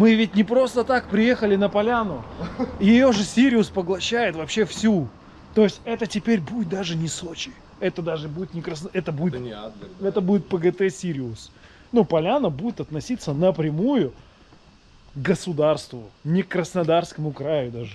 Мы ведь не просто так приехали на поляну. Ее же Сириус поглощает вообще всю. То есть это теперь будет даже не Сочи. Это даже будет не Красно... Это будет, Это не Адлер. да. это будет ПГТ Сириус. Ну, поляна будет относиться напрямую к государству, не к Краснодарскому краю даже.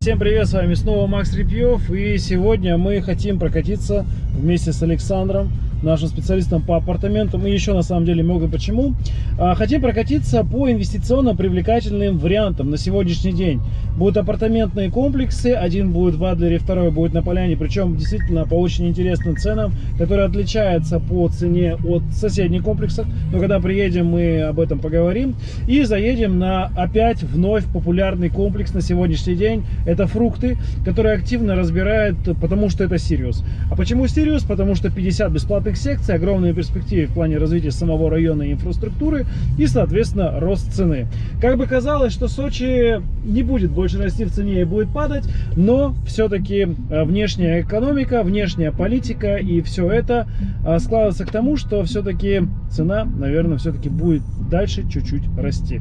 Всем привет, с вами снова Макс Репьев, и сегодня мы хотим прокатиться вместе с Александром, нашим специалистом по апартаментам, и еще на самом деле много почему. А, Хотим прокатиться по инвестиционно привлекательным вариантам на сегодняшний день. Будут апартаментные комплексы, один будет в Адлере, второй будет на Поляне, причем действительно по очень интересным ценам, которые отличаются по цене от соседних комплексов, но когда приедем, мы об этом поговорим. И заедем на опять вновь популярный комплекс на сегодняшний день. Это фрукты, которые активно разбирают, потому что это Сириус. А почему Сириус? Потому что 50 бесплатных секций, огромные перспективы в плане развития самого района и инфраструктуры и, соответственно, рост цены. Как бы казалось, что Сочи не будет больше расти в цене и будет падать, но все-таки внешняя экономика, внешняя политика и все это а, складывается к тому, что все-таки цена, наверное, все-таки будет дальше чуть-чуть расти.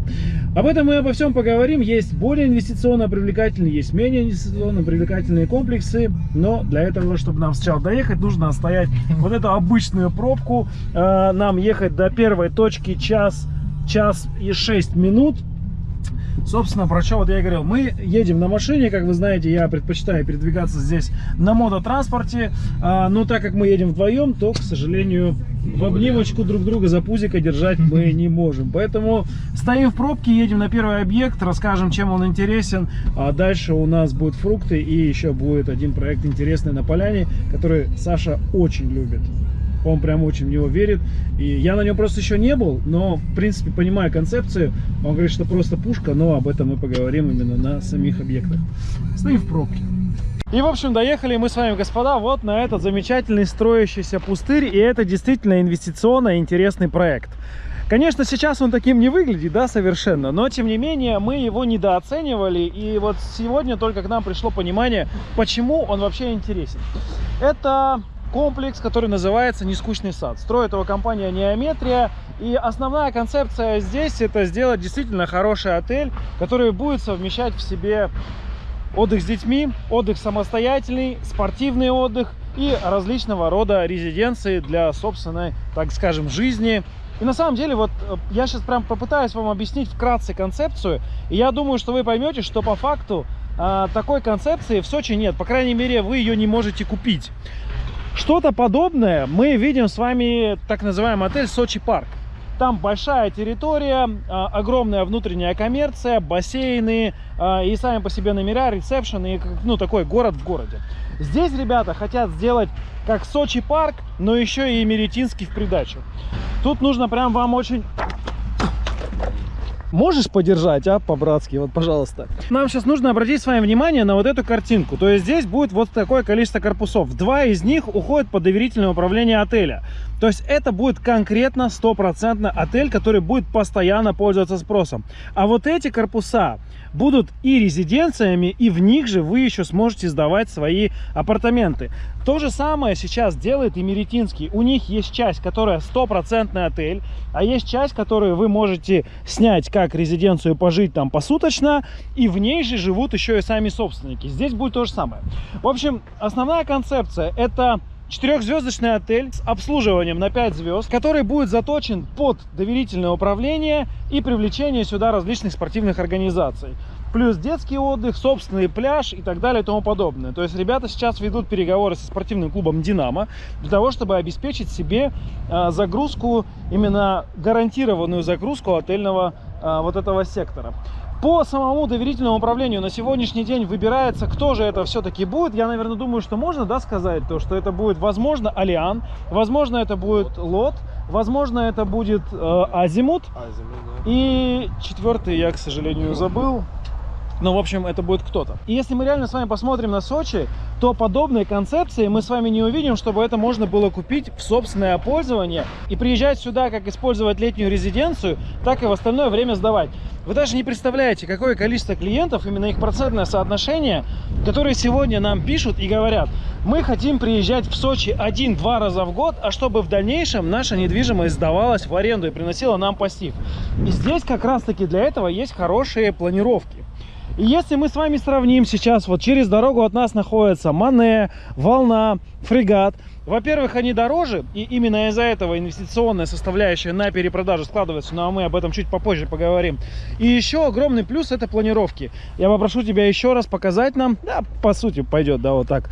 Об этом мы обо всем поговорим. Есть более инвестиционно привлекательные, есть менее инвестиционно привлекательные комплексы, но для этого, чтобы нам сначала доехать, нужно отстоять вот эту обычную пробку. А, Нам ехать до первой точки час, час и 6 минут. Собственно, про что вот я и говорил. Мы едем на машине, как вы знаете, я предпочитаю передвигаться здесь на мототранспорте. А, но так как мы едем вдвоем, то, к сожалению, в обнимочку друг друга за пузико держать мы не можем. Поэтому стоим в пробке, едем на первый объект, расскажем, чем он интересен. А дальше у нас будут фрукты и еще будет один проект интересный на поляне, который Саша очень любит. Он прям очень в него верит. И я на нем просто еще не был, но, в принципе, понимаю концепцию. Он говорит, что просто пушка, но об этом мы поговорим именно на самих объектах. Стоим в пробке. И, в общем, доехали мы с вами, господа, вот на этот замечательный строящийся пустырь. И это действительно инвестиционно интересный проект. Конечно, сейчас он таким не выглядит, да, совершенно, но тем не менее мы его недооценивали, и вот сегодня только к нам пришло понимание, почему он вообще интересен. Это комплекс, который называется «Нескучный сад». Строит его компания «Неометрия», и основная концепция здесь это сделать действительно хороший отель, который будет совмещать в себе отдых с детьми, отдых самостоятельный, спортивный отдых и различного рода резиденции для собственной, так скажем, жизни. И на самом деле, вот э, я сейчас прям попытаюсь вам объяснить вкратце концепцию, и я думаю, что вы поймете, что по факту а, такой концепции в Сочи нет. По крайней мере, вы ее не можете купить. Что-то подобное мы видим с вами так называемый отель Сочи Парк. Там большая территория, а, огромная внутренняя коммерция, бассейны а, и сами по себе номера, ресепшн и ну такой город в городе. Здесь ребята хотят сделать как Сочи Парк, но еще и Меретинский в придачу. Тут нужно прям вам очень Можешь подержать, а, по-братски, вот, пожалуйста. Нам сейчас нужно обратить с вами внимание на вот эту картинку. То есть здесь будет вот такое количество корпусов. Два из них уходят под доверительное управление отеля. То есть это будет конкретно стопроцентно отель, который будет постоянно пользоваться спросом. А вот эти корпуса будут и резиденциями, и в них же вы еще сможете сдавать свои апартаменты. То же самое сейчас делает и Меретинский. У них есть часть, которая стопроцентный отель, а есть часть, которую вы можете снять как резиденцию, пожить там посуточно, и в ней же живут еще и сами собственники. Здесь будет то же самое. В общем, основная концепция это Четырехзвездочный отель с обслуживанием на 5 звезд, который будет заточен под доверительное управление и привлечение сюда различных спортивных организаций. Плюс детский отдых, собственный пляж и так далее и тому подобное. То есть ребята сейчас ведут переговоры со спортивным клубом «Динамо» для того, чтобы обеспечить себе а, загрузку, именно гарантированную загрузку отельного а, вот этого сектора. По самому доверительному управлению на сегодняшний день выбирается, кто же это все-таки будет. Я, наверное, думаю, что можно да, сказать, то, что это будет, возможно, Алиан, возможно, это будет Лот, возможно, это будет э, Азимут. А, земля, да. И четвертый я, к сожалению, забыл. Но, в общем, это будет кто-то. И если мы реально с вами посмотрим на Сочи, то подобные концепции мы с вами не увидим, чтобы это можно было купить в собственное пользование и приезжать сюда, как использовать летнюю резиденцию, так и в остальное время сдавать. Вы даже не представляете, какое количество клиентов, именно их процентное соотношение, которые сегодня нам пишут и говорят, мы хотим приезжать в Сочи один-два раза в год, а чтобы в дальнейшем наша недвижимость сдавалась в аренду и приносила нам пассив. И здесь как раз-таки для этого есть хорошие планировки. И если мы с вами сравним сейчас, вот через дорогу от нас находится Мане, Волна, Фрегат. Во-первых, они дороже, и именно из-за этого инвестиционная составляющая на перепродажу складывается, но мы об этом чуть попозже поговорим. И еще огромный плюс это планировки. Я попрошу тебя еще раз показать нам, да, по сути пойдет, да, вот так.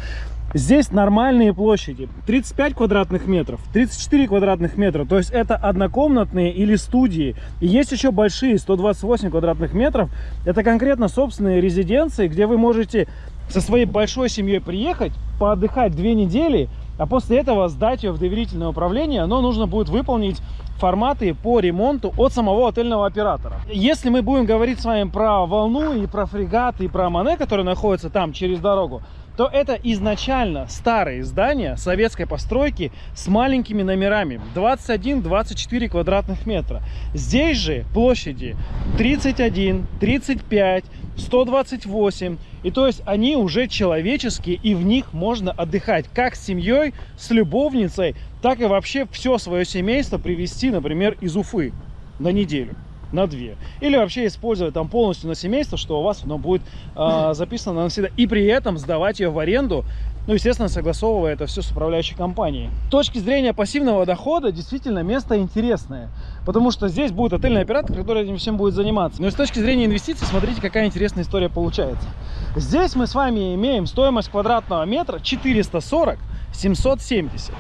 Здесь нормальные площади. 35 квадратных метров, 34 квадратных метра. То есть это однокомнатные или студии. И есть еще большие, 128 квадратных метров. Это конкретно собственные резиденции, где вы можете со своей большой семьей приехать, поотдыхать две недели, а после этого сдать ее в доверительное управление. Но нужно будет выполнить форматы по ремонту от самого отельного оператора. Если мы будем говорить с вами про волну и про фрегат и про Мане, которые находятся там через дорогу, то это изначально старые здания советской постройки с маленькими номерами 21-24 квадратных метра. Здесь же площади 31, 35, 128. И то есть они уже человеческие, и в них можно отдыхать как с семьей, с любовницей, так и вообще все свое семейство привезти, например, из Уфы на неделю на две. Или вообще использовать там полностью на семейство, что у вас оно будет э, записано навсегда. И при этом сдавать ее в аренду, ну, естественно, согласовывая это все с управляющей компанией. С точки зрения пассивного дохода, действительно, место интересное. Потому что здесь будет отельный оператор, который этим всем будет заниматься. Но и с точки зрения инвестиций, смотрите, какая интересная история получается. Здесь мы с вами имеем стоимость квадратного метра 440 770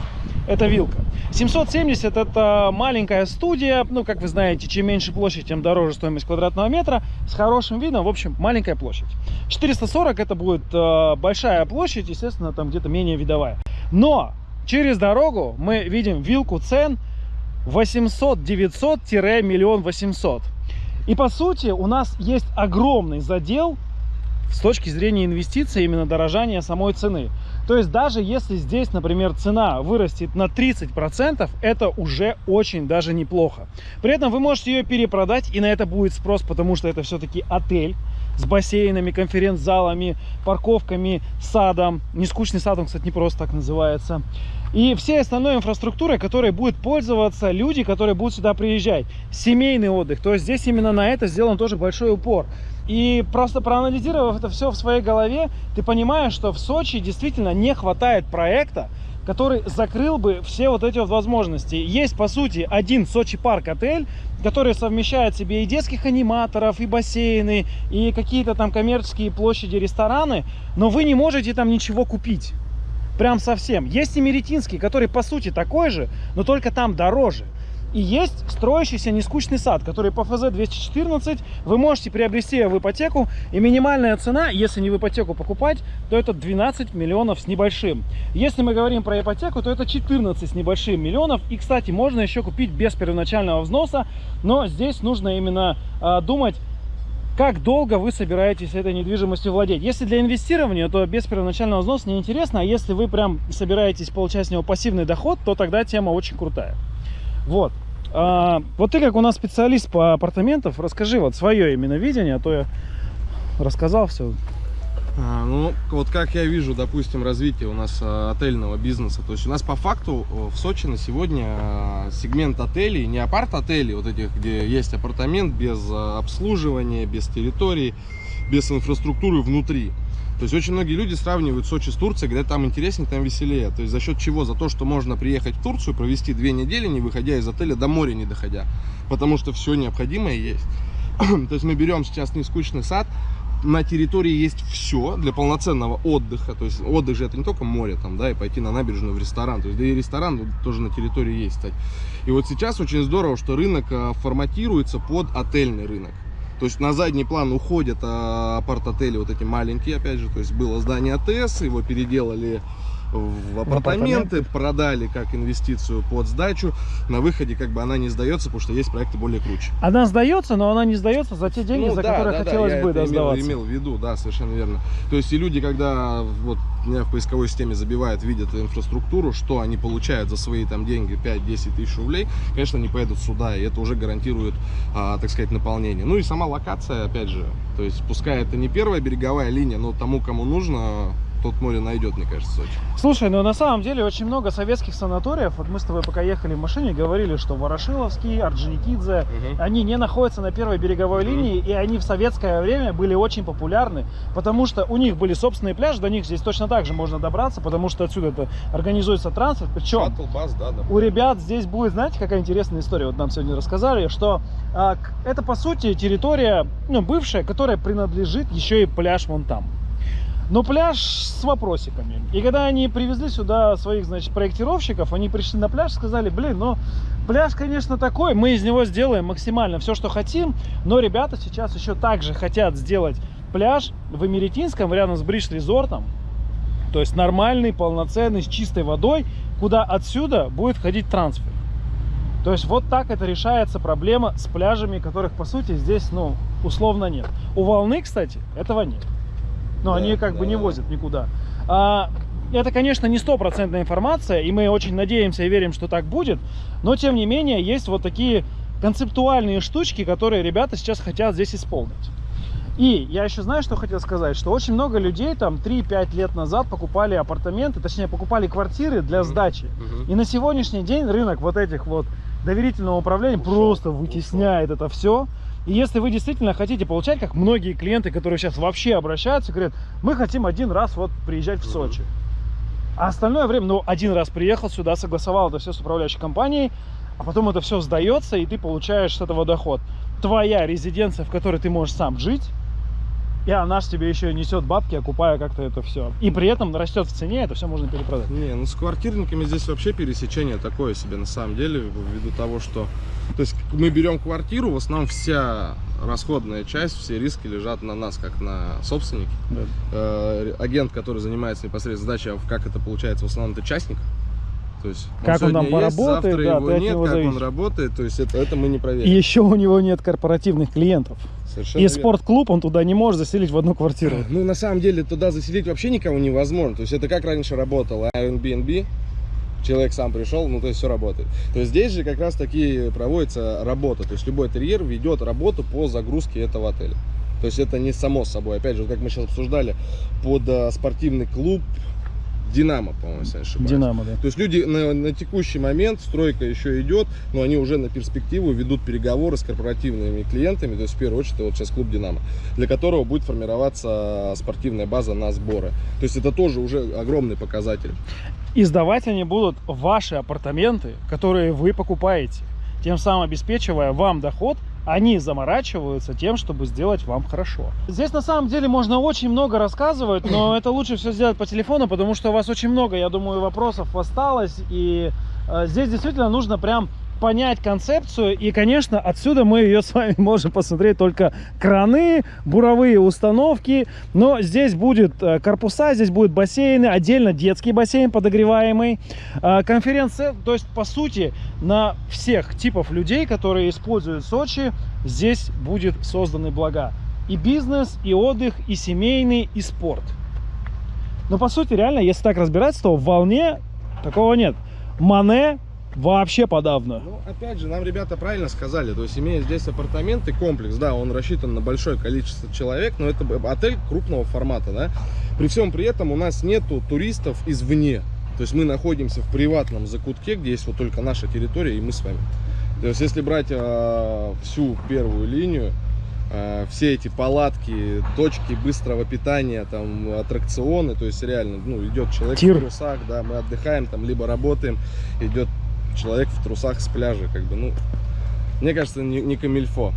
это вилка. 770 это маленькая студия, ну, как вы знаете, чем меньше площадь, тем дороже стоимость квадратного метра, с хорошим видом, в общем, маленькая площадь. 440 это будет э, большая площадь, естественно, там где-то менее видовая. Но через дорогу мы видим вилку цен 800-900-миллион 800. И по сути у нас есть огромный задел с точки зрения инвестиций, именно дорожания самой цены. То есть даже если здесь, например, цена вырастет на 30%, это уже очень даже неплохо. При этом вы можете ее перепродать, и на это будет спрос, потому что это все-таки отель с бассейнами, конференц-залами, парковками, садом. Не скучный садом, кстати, не просто так называется. И всей остальной инфраструктурой, которой будут пользоваться люди, которые будут сюда приезжать. Семейный отдых. То есть здесь именно на это сделан тоже большой упор. И просто проанализировав это все в своей голове, ты понимаешь, что в Сочи действительно не хватает проекта, который закрыл бы все вот эти вот возможности. Есть, по сути, один Сочи Парк отель, который совмещает в себе и детских аниматоров, и бассейны, и какие-то там коммерческие площади, рестораны, но вы не можете там ничего купить. Прям совсем. Есть и Меретинский, который, по сути, такой же, но только там дороже. И есть строящийся нескучный сад, который по ФЗ-214 вы можете приобрести в ипотеку. И минимальная цена, если не в ипотеку покупать, то это 12 миллионов с небольшим. Если мы говорим про ипотеку, то это 14 с небольшим миллионов. И, кстати, можно еще купить без первоначального взноса. Но здесь нужно именно э, думать, как долго вы собираетесь этой недвижимостью владеть. Если для инвестирования, то без первоначального взноса неинтересно. А если вы прям собираетесь получать с него пассивный доход, то тогда тема очень крутая. Вот. А, вот ты как у нас специалист по апартаментам, расскажи вот свое именно видение, а то я рассказал все. А, ну, вот как я вижу, допустим, развитие у нас а, отельного бизнеса. То есть у нас по факту в Сочи на сегодня а, сегмент отелей, не апарт-отелей, вот этих, где есть апартамент без обслуживания, без территории, без инфраструктуры внутри. То есть очень многие люди сравнивают Сочи с Турцией, говорят, там интереснее, там веселее. То есть за счет чего? За то, что можно приехать в Турцию, провести две недели, не выходя из отеля, до моря не доходя. Потому что все необходимое есть. То есть мы берем сейчас нескучный сад, на территории есть все для полноценного отдыха. То есть отдых же это не только море, там, да, и пойти на набережную в ресторан. То есть да и ресторан тоже на территории есть, кстати. И вот сейчас очень здорово, что рынок а, форматируется под отельный рынок. То есть на задний план уходят а, апарт-отели вот эти маленькие, опять же. То есть было здание АТС, его переделали в апартаменты, продали как инвестицию под сдачу. На выходе как бы она не сдается, потому что есть проекты более круче. Она сдается, но она не сдается за те деньги, Ну за да, которые да, да, хотелось я бы да, имел, сдаваться. имел в виду, да, совершенно верно. То есть и люди, когда вот меня в поисковой системе забивают, видят инфраструктуру, что они получают за свои там деньги 5-10 тысяч рублей, конечно, не поедут сюда, и это уже гарантирует, а, так сказать, наполнение. Ну и сама локация, опять же, то есть пускай это не первая береговая линия, но тому, кому нужно, тот море найдет, мне кажется, Сочи. Слушай, ну на самом деле очень много советских санаториев. Вот мы с тобой пока ехали в машине, говорили, что Ворошиловский, Орджоникидзе, они не находятся на первой береговой Мгм. линии, и они в советское время были очень популярны, потому что у них были собственные пляжи, до них здесь точно так же можно добраться, потому что отсюда это организуется транспорт. Причем Шаттл, бас, да, да. у ребят здесь будет, знаете, какая интересная история, вот нам сегодня рассказали, что а, это по сути территория, ну, бывшая, которая принадлежит еще и пляж вон там. Но пляж с вопросиками. И когда они привезли сюда своих, значит, проектировщиков, они пришли на пляж сказали, блин, ну, пляж, конечно, такой, мы из него сделаем максимально все, что хотим, но ребята сейчас еще также хотят сделать пляж в Эмеретинском, рядом с Бридж-резортом, то есть нормальный, полноценный, с чистой водой, куда отсюда будет ходить трансфер. То есть вот так это решается проблема с пляжами, которых по сути здесь, ну, условно нет. У волны, кстати, этого нет. Но Да, они как бы не да. возят никуда. А, это, конечно, не стопроцентная информация, и мы очень надеемся и верим, что так будет. Но, тем не менее, есть вот такие концептуальные штучки, которые ребята сейчас хотят здесь исполнить. И я еще знаю, что хотел сказать, что очень много людей там 3-5 лет назад покупали апартаменты, точнее покупали квартиры для сдачи. Мгм. И на сегодняшний день рынок вот этих вот доверительного управления Ушел, просто ушел. вытесняет это все. И если вы действительно хотите получать, как многие клиенты, которые сейчас вообще обращаются, говорят, мы хотим один раз вот приезжать в. Сочи. А остальное время, ну, один раз приехал сюда, согласовал это все с управляющей компанией, а потом это все сдается, и ты получаешь с этого доход. Твоя резиденция, в которой ты можешь сам жить, и она ж тебе еще несет бабки, окупая как-то это все. И при этом растет в цене, это все можно перепродать. Не, ну с квартирниками здесь вообще пересечение такое себе на самом деле, ввиду того, что... То есть мы берем квартиру, в основном вся расходная часть, все риски лежат на нас, как на собственнике. Э, агент, который занимается непосредственно сдачей, а как это получается, в основном это частник. То есть Как он там сегодня есть, поработает, завтра да, его нет, него как зависишь. он работает, то есть это, это мы не И проверим. еще у него нет корпоративных клиентов. Совершенно И спортклуб он туда не может заселить в одну квартиру. Ну, на самом деле, туда заселить вообще никого невозможно. То есть, это как раньше работало Airbnb. Человек сам пришел, ну, то есть, все работает. То есть, здесь же как раз таки проводится работа. То есть, любой терьер ведет работу по загрузке этого отеля. То есть, это не само собой. Опять же, вот как мы сейчас обсуждали, под э, спортивный клуб Динамо, по-моему, если не ошибаюсь. Динамо, да. То есть люди на, на текущий момент, стройка еще идет, но они уже на перспективу ведут переговоры с корпоративными клиентами, то есть в первую очередь это вот сейчас клуб «Динамо», для которого будет формироваться спортивная база на сборы. То есть это тоже уже огромный показатель. И сдавать они будут ваши апартаменты, которые вы покупаете. Тем самым обеспечивая вам доход, они заморачиваются тем, чтобы сделать вам хорошо. Здесь на самом деле можно очень много рассказывать, но это лучше все сделать по телефону, потому что у вас очень много, я думаю, вопросов осталось. И э, здесь действительно нужно прям понять концепцию. И, конечно, отсюда мы ее с вами можем посмотреть только краны, буровые установки. Но здесь будет э, корпуса, здесь будут бассейны, отдельно детский бассейн подогреваемый. Э, Конференция, то есть, по сути, на всех типов людей, которые используют Сочи, здесь будет созданы блага. И бизнес, и отдых, и семейный, и спорт. Но, по сути, реально, если так разбираться, то в волне такого нет. Мане вообще подавно. Ну, опять же, нам ребята правильно сказали, то есть имея здесь апартаменты, комплекс, да, он рассчитан на большое количество человек, но это отель крупного формата, да. При всем при этом у нас нету туристов извне. То есть мы находимся в приватном закутке, где есть вот только наша территория и мы с вами. То есть если брать э, всю первую линию, э, все эти палатки, точки быстрого питания, там аттракционы, то есть реально, ну идет человек Тир. в трусах, да, мы отдыхаем там, либо работаем, идет человек в трусах с пляжа, как бы, ну, мне кажется, не, не камильфо.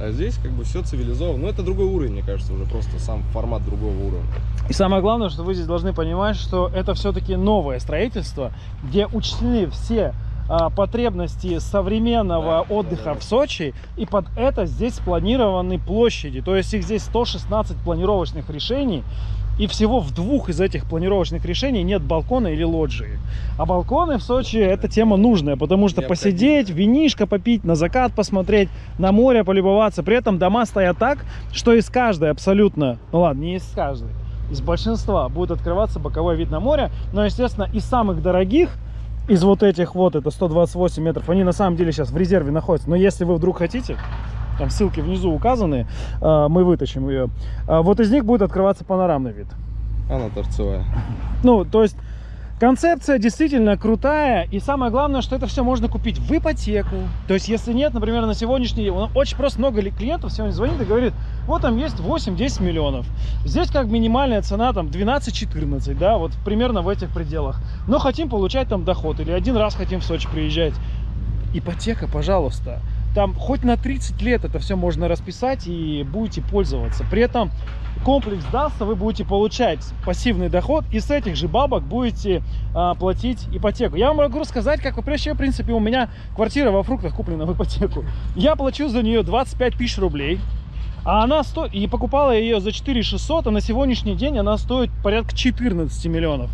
А здесь как бы все цивилизовано. Ну, это другой уровень, мне кажется, уже просто сам формат другого уровня. И самое главное, что вы здесь должны понимать, что это все-таки новое строительство, где учтены все а, потребности современного Да, отдыха да, да. в Сочи, и под это здесь спланированы площади. То есть их здесь 116 планировочных решений, И всего в двух из этих планировочных решений нет балкона или лоджии. А балконы в Сочи эта тема нужная, потому что посидеть, винишко попить, на закат посмотреть, на море полюбоваться. При этом дома стоят так, что из каждой абсолютно, ну ладно, не из каждой, из большинства будет открываться боковой вид на море. Но, естественно, из самых дорогих, из вот этих вот, это 128 метров, они на самом деле сейчас в резерве находятся. Но если вы вдруг хотите, там ссылки внизу указаны, э, мы вытащим ее. А Вот из них будет открываться панорамный вид. Она торцевая. Ну, то есть концепция действительно крутая. И самое главное, что это все можно купить в ипотеку. То есть, если нет, например, на сегодняшний день, очень просто много ли- клиентов сегодня звонит и говорит, вот там есть 8-10 миллионов. Здесь как минимальная цена там 12-14, да, вот примерно в этих пределах. Но хотим получать там доход или один раз хотим в Сочи приезжать. Ипотека, пожалуйста. Там хоть на 30 лет это все можно расписать и будете пользоваться. При этом комплекс дастся, вы будете получать пассивный доход и с этих же бабок будете а, платить ипотеку. Я вам могу рассказать, как вообще, в принципе, у меня квартира во фруктах куплена в ипотеку. Я плачу за нее 25 тысяч рублей. А она стоит, и покупала ее за 4 600, а на сегодняшний день она стоит порядка 14 миллионов.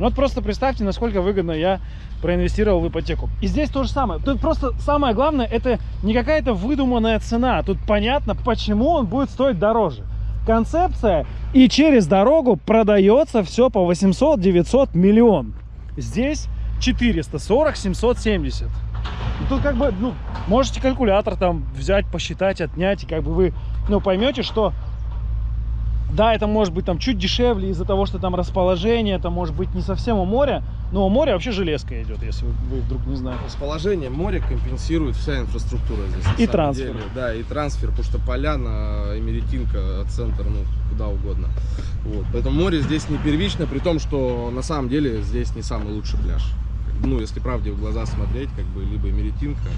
Ну вот просто представьте, насколько выгодно я проинвестировал в ипотеку. И здесь то же самое. Тут просто самое главное, это не какая-то выдуманная цена. Тут понятно, почему он будет стоить дороже. Концепция, и через дорогу продается все по 800, 900, миллион. Здесь 440, 770. И тут как бы, ну, можете калькулятор там взять, посчитать, отнять, и как бы вы, ну, поймете, что да, это может быть там чуть дешевле из-за того, что там расположение, это может быть не совсем у моря, но у моря вообще железка идет, если вы, вы вдруг не знаете. Расположение моря компенсирует вся инфраструктура здесь. И трансфер. деле. Да, и трансфер, потому что поляна, Эмеретинка, центр, ну, куда угодно. Вот. Поэтому море здесь не первично, при том, что на самом деле здесь не самый лучший пляж. Ну, если правде в глаза смотреть, как бы, либо Эмеретинка.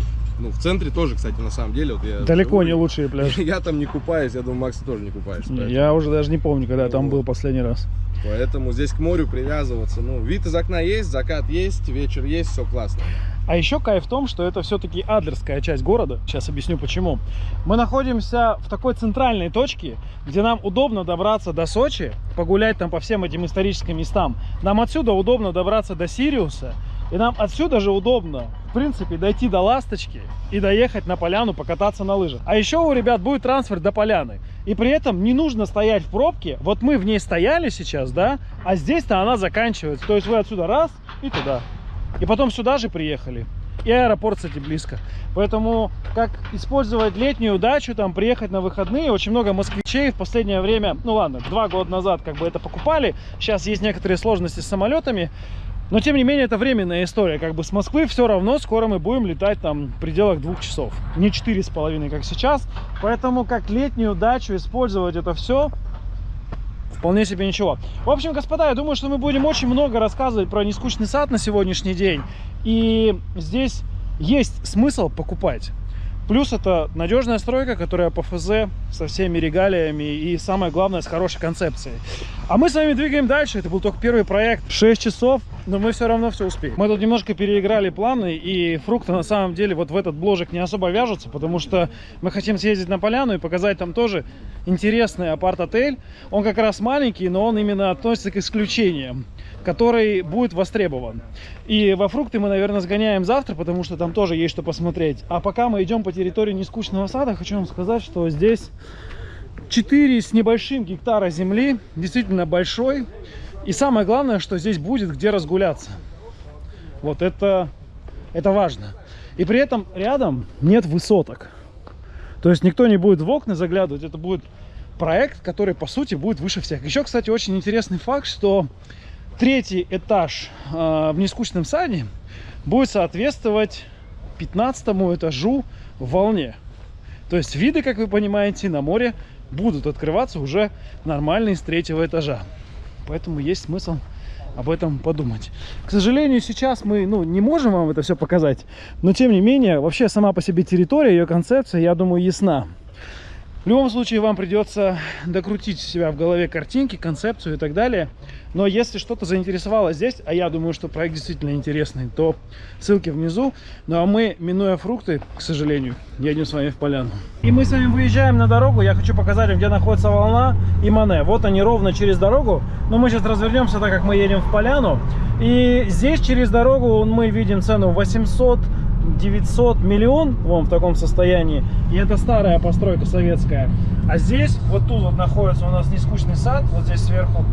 Ну, в центре тоже, кстати, на самом деле. Вот я Далеко живу, не лучшие пляжи. Я там не купаюсь, я думаю, Макс, ты тоже не купаешься. Я уже даже не помню, когда я там был последний раз. Поэтому здесь к морю привязываться. Ну, вид из окна есть, закат есть, вечер есть, все классно. А еще кайф в том, что это все-таки адлерская часть города. Сейчас объясню почему. Мы находимся в такой центральной точке, где нам удобно добраться до Сочи, погулять там по всем этим историческим местам. Нам отсюда удобно добраться до Сириуса. И нам отсюда же удобно, в принципе, дойти до Ласточки и доехать на поляну, покататься на лыжах. А еще у ребят будет трансфер до поляны. И при этом не нужно стоять в пробке. Вот мы в ней стояли сейчас, да, а здесь-то она заканчивается. То есть вы отсюда раз и туда. И потом сюда же приехали. И аэропорт, кстати, близко. Поэтому как использовать летнюю дачу, там приехать на выходные. Очень много москвичей в последнее время, ну ладно, два года назад как бы это покупали. Сейчас есть некоторые сложности с самолетами. Но тем не менее это временная история. Как бы с Москвы все равно скоро мы будем летать там в пределах двух часов. Не четыре с половиной, как сейчас. Поэтому как летнюю дачу использовать это все Вполне себе ничего. В общем, господа, я думаю, что мы будем очень много рассказывать про нескучный сад на сегодняшний день. И здесь есть смысл покупать. Плюс это надежная стройка, которая по ФЗ со всеми регалиями и самое главное с хорошей концепцией. А мы с вами двигаем дальше. Это был только первый проект. 6 часов, но мы все равно все успеем. Мы тут немножко переиграли планы и фрукты на самом деле вот в этот бложек не особо вяжутся, потому что мы хотим съездить на поляну и показать там тоже интересный апарт-отель. Он как раз маленький, но он именно относится к исключениям который будет востребован. И во фрукты мы, наверное, сгоняем завтра, потому что там тоже есть что посмотреть. А пока мы идем по территории нескучного сада, хочу вам сказать, что здесь 4 с небольшим гектара земли, действительно большой. И самое главное, что здесь будет где разгуляться. Вот это, это важно. И при этом рядом нет высоток. То есть никто не будет в окна заглядывать. Это будет проект, который, по сути, будет выше всех. Еще, кстати, очень интересный факт, что третий этаж э, в нескучном саде будет соответствовать 15 этажу в волне. То есть виды, как вы понимаете, на море будут открываться уже нормальные с третьего этажа. Поэтому есть смысл об этом подумать. К сожалению, сейчас мы ну, не можем вам это все показать, но тем не менее, вообще сама по себе территория, ее концепция, я думаю, ясна. В любом случае вам придется докрутить себя в голове картинки, концепцию и так далее. Но если что-то заинтересовало здесь, а я думаю, что проект действительно интересный, то ссылки внизу. Ну а мы, минуя фрукты, к сожалению, едем с вами в поляну. И мы с вами выезжаем на дорогу. Я хочу показать вам, где находится волна и Мане. Вот они ровно через дорогу. Но мы сейчас развернемся, так как мы едем в поляну. И здесь через дорогу мы видим цену 800 900 миллион, вон в таком состоянии. И это старая постройка советская. А здесь, вот тут вот находится у нас нескучный сад, вот здесь сверху.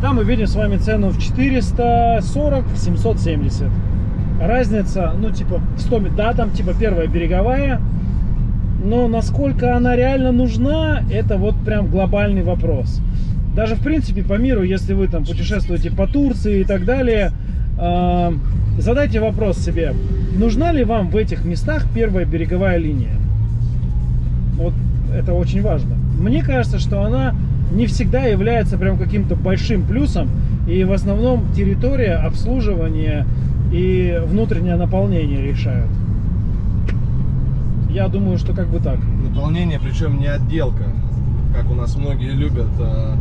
Там мы видим с вами цену в 440, 770. Разница, ну типа 100, да, там типа первая береговая. Но насколько она реально нужна, это вот прям глобальный вопрос. Даже в принципе по миру, если вы там путешествуете по Турции и так далее, э, задайте вопрос себе, нужна ли вам в этих местах первая береговая линия? Вот это очень важно. Мне кажется, что она не всегда является прям каким-то большим плюсом, и в основном территория, обслуживание и внутреннее наполнение решают. Я думаю, что как бы так. Наполнение, причем не отделка, как у нас многие любят. а,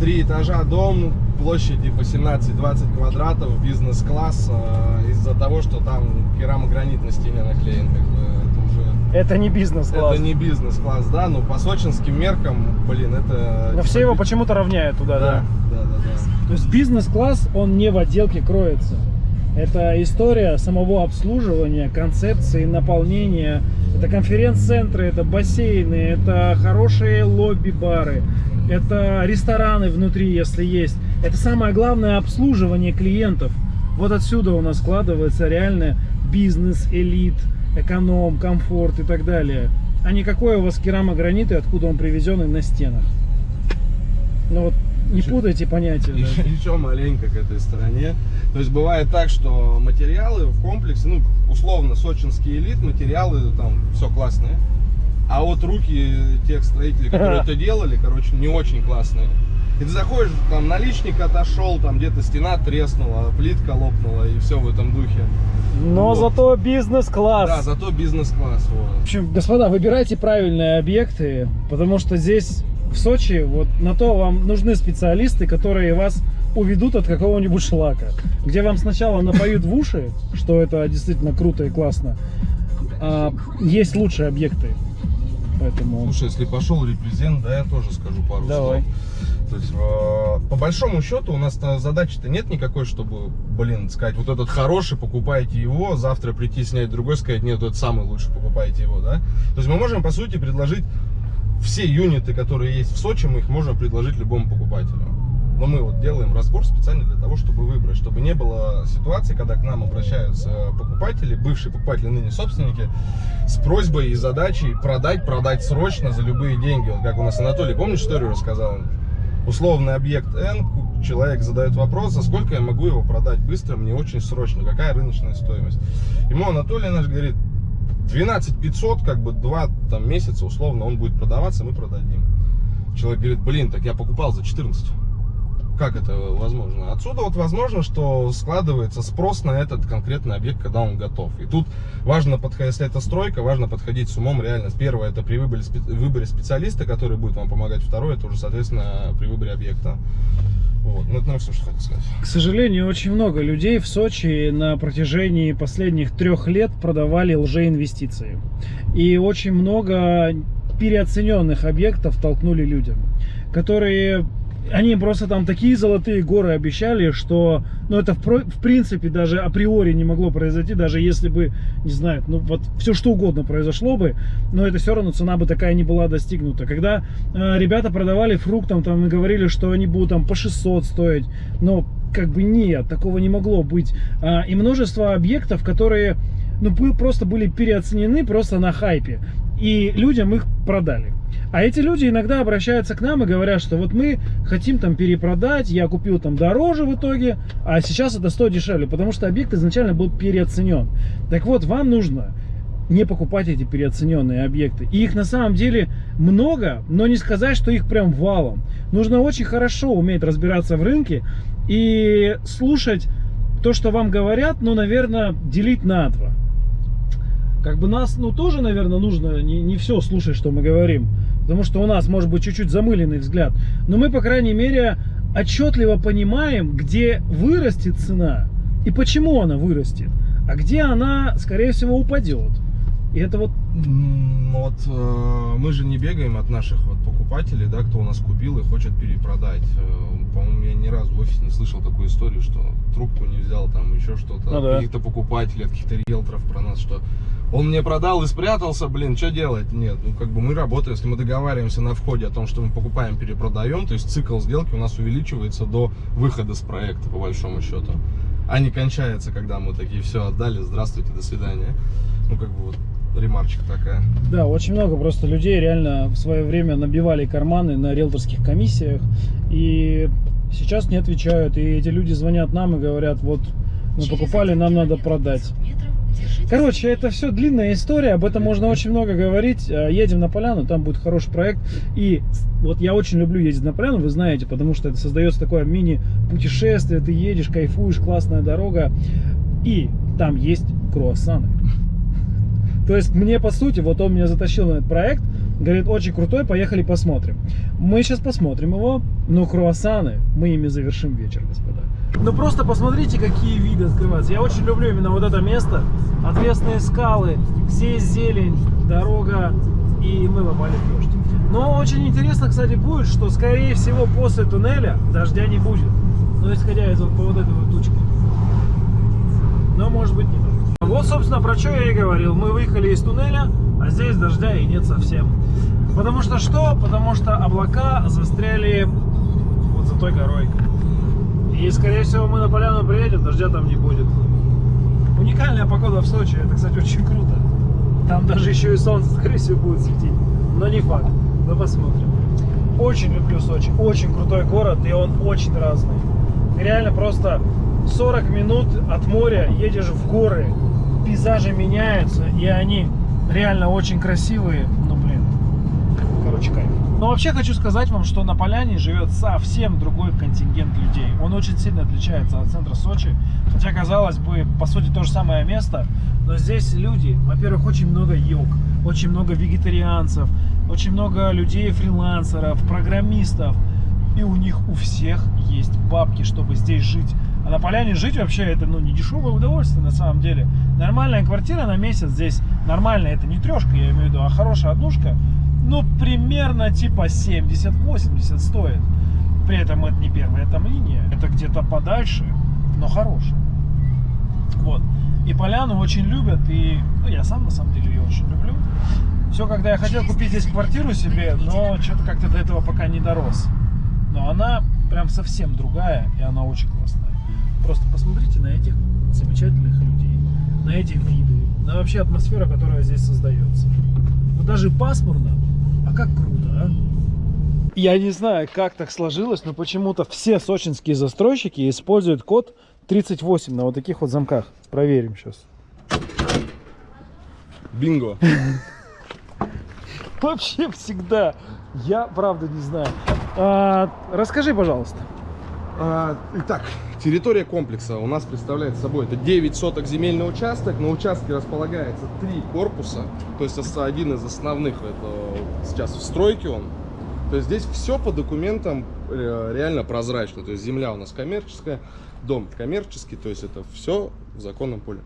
Три этажа дом, площади по 17-20 квадратов, бизнес-класс, а, из-за того, что там керамогранит на стене наклеен. Как бы, это уже Это не бизнес-класс. Это не бизнес-класс, да, но по сочинским меркам, блин, это... Но все его почему-то равняют туда, да. Да, да, да, да. То есть бизнес-класс, он не в отделке кроется. Это история самого обслуживания, концепции, наполнения. Это конференц-центры, это бассейны, это хорошие лобби-бары, это рестораны внутри, если есть. Это самое главное обслуживание клиентов. Вот отсюда у нас складывается реально бизнес, элит, эконом, комфорт и так далее. А не какой у вас керамогранит и откуда он привезен и на стенах. Ну вот не путайте понятия. да. Еще, еще маленько к этой стороне. То есть бывает так, что материалы в комплексе, ну, условно, сочинский элит, материалы там все классные. А вот руки тех строителей, которые это делали, короче, не очень классные. И ты заходишь, там наличник отошел, там где-то стена треснула, плитка лопнула и все в этом духе. Но Вот. зато бизнес-класс. Да, зато бизнес-класс. В Вот. общем, господа, выбирайте правильные объекты, потому что здесь, в Сочи, вот на то вам нужны специалисты, которые вас уведут от какого-нибудь шлака, где вам сначала напоют в уши, что это действительно круто и классно. А, есть лучшие объекты. Поэтому... Слушай, если пошел репрезент, да, я тоже скажу пару Давай. слов. То есть, э, по большому счету, у нас задачи-то нет никакой, чтобы, блин, сказать, вот этот хороший, покупайте его, завтра прийти снять другой, сказать, нет, этот самый лучший, покупайте его, да. То есть мы можем, по сути, предложить все юниты, которые есть в Сочи, мы их можем предложить любому покупателю. Но мы вот делаем разбор специально для того, чтобы выбрать, чтобы не было ситуации, когда к нам обращаются покупатели, бывшие покупатели, ныне собственники, с просьбой и задачей продать, продать срочно за любые деньги. Вот как у нас Анатолий, помнишь, историю рассказал? Условный объект N, человек задает вопрос, за сколько я могу его продать быстро, мне очень срочно, какая рыночная стоимость. Ему Анатолий наш говорит, 12 500, как бы два там, месяца условно он будет продаваться, мы продадим. Человек говорит, блин, так я покупал за 14. Как это возможно? Отсюда вот возможно, что складывается спрос на этот конкретный объект, когда он готов. И тут важно подходить, если это стройка, важно подходить с умом реально. Первое, это при выборе, выборе специалиста, который будет вам помогать. Второе, это уже, соответственно, при выборе объекта. Вот. Ну, это, наверное, все, что хотел сказать. К сожалению, очень много людей в Сочи на протяжении последних трех лет продавали лжеинвестиции. И очень много переоцененных объектов толкнули людям, которые... Они просто там такие золотые горы обещали, что, ну, это в, в принципе даже априори не могло произойти, даже если бы, не знаю, ну, вот все что угодно произошло бы, но это все равно цена бы такая не была достигнута. Когда э, ребята продавали фруктам, там, и говорили, что они будут там по 600 стоить, но как бы нет, такого не могло быть. А, и множество объектов, которые, ну, просто были переоценены просто на хайпе, и людям их продали. А эти люди иногда обращаются к нам и говорят, что вот мы хотим там перепродать, я купил там дороже в итоге, а сейчас это стоит дешевле, потому что объект изначально был переоценен. Так вот, вам нужно не покупать эти переоцененные объекты. И их на самом деле много, но не сказать, что их прям валом. Нужно очень хорошо уметь разбираться в рынке и слушать то, что вам говорят, ну, наверное, делить на два. Как бы нас, ну, тоже, наверное, нужно не, не все слушать, что мы говорим. Потому что у нас может быть чуть-чуть замыленный взгляд. Но мы, по крайней мере, отчетливо понимаем, где вырастет цена и почему она вырастет, а где она, скорее всего, упадет. И это вот Вот э, мы же не бегаем от наших вот покупателей, да, кто у нас купил и хочет перепродать. Э, По-моему, я ни разу в офисе не слышал такую историю, что трубку не взял, там еще что-то, Ну да. каких-то покупателей, от каких-то риэлторов про нас, что он мне продал и спрятался, блин, что делать? Нет, ну как бы мы работаем, если мы договариваемся на входе о том, что мы покупаем, перепродаем, то есть цикл сделки у нас увеличивается до выхода с проекта, по большому счету. А не кончается, когда мы такие, все, отдали, здравствуйте, до свидания. Ну как бы вот ремарочка такая. Да, очень много просто людей реально в свое время набивали карманы на риэлторских комиссиях и сейчас не отвечают. И эти люди звонят нам и говорят, вот мы покупали, нам надо продать. Короче, это все длинная история, об этом можно очень много говорить. Э, Едем на поляну, там будет хороший проект. И вот я очень люблю ездить на поляну, вы знаете, потому что это создается такое мини-путешествие, ты едешь, кайфуешь, классная дорога. И там есть круассаны. То есть мне, по сути, вот он меня затащил на этот проект, говорит, очень крутой, поехали посмотрим. Мы сейчас посмотрим его, но круассаны мы ими завершим вечер, господа. Ну просто посмотрите, какие виды открываются. Я очень люблю именно вот это место. Отвесные скалы, здесь зелень, дорога, и мы попали в дождь. Но очень интересно, кстати, будет, что, скорее всего, после туннеля дождя не будет. Ну, исходя из вот по вот этой вот тучки. Но, может быть, не так. Вот, собственно, про что я и говорил. Мы выехали из туннеля, а здесь дождя и нет совсем. Потому что что? Потому что облака застряли вот за той горой. И, скорее всего, мы на поляну приедем, дождя там не будет. Уникальная погода в Сочи, это, кстати, очень круто. Там даже еще и солнце, скорее всего, будет светить. Но не факт. Но посмотрим. Очень люблю Сочи. Очень крутой город, и он очень разный. Ты реально просто 40 минут от моря едешь в горы, пейзажи меняются, и они реально очень красивые. Ну, блин, короче, кайф. Но вообще хочу сказать вам, что на Поляне живет совсем другой контингент людей. Он очень сильно отличается от центра Сочи. Хотя, казалось бы, по сути, то же самое место. Но здесь люди, во-первых, очень много йог, очень много вегетарианцев, очень много людей-фрилансеров, программистов. И у них у всех есть бабки, чтобы здесь жить. А на поляне жить вообще это ну, не дешевое удовольствие на самом деле. Нормальная квартира на месяц здесь, нормальная, это не трешка, я имею в виду, а хорошая однушка, ну, примерно типа 70-80 стоит. При этом это не первая там линия, это где-то подальше, но хорошая. Вот. И поляну очень любят, и ну, я сам на самом деле ее очень люблю. Все, когда я хотел купить здесь квартиру себе, но что-то как-то до этого пока не дорос. Но она прям совсем другая, и она очень классная. Просто посмотрите на этих замечательных людей, на эти виды, на вообще атмосферу, которая здесь создается. Вот даже пасмурно, а как круто, а? Я не знаю, как так сложилось, но почему-то все сочинские застройщики используют код 38 на вот таких вот замках. Проверим сейчас. Бинго. Вообще всегда. Я правда не знаю. А, расскажи, пожалуйста. А, итак, территория комплекса у нас представляет собой это 9 соток земельный участок. На участке располагается три корпуса. То есть один из основных, это сейчас в стройке он. То есть здесь все по документам э, реально прозрачно. То есть земля у нас коммерческая, дом коммерческий, то есть это все в законном поле.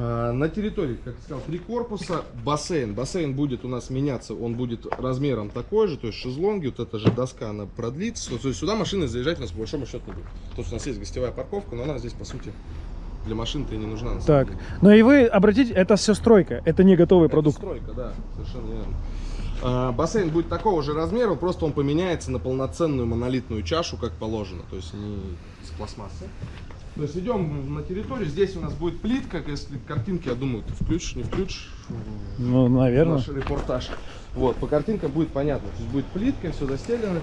А, На территории, как я сказал, три корпуса, бассейн. Бассейн будет у нас меняться, он будет размером такой же, то есть шезлонги, вот эта же доска, она продлится. То есть сюда машины заезжать у нас по большому счету не будет. То есть у нас есть гостевая парковка, но она здесь, по сути, для машин-то и не нужна. Так, ну и вы обратите, это все стройка, это не готовый Это продукт. стройка, да, совершенно верно. А, бассейн будет такого же размера, просто он поменяется на полноценную монолитную чашу, как положено, то есть не с пластмассы. То есть идем на территорию, здесь у нас будет плитка, если картинки, я думаю, ты включишь, не включишь, Ну, наверное. наш репортаж. Вот, по картинкам будет понятно, то есть будет плитка, все застелено.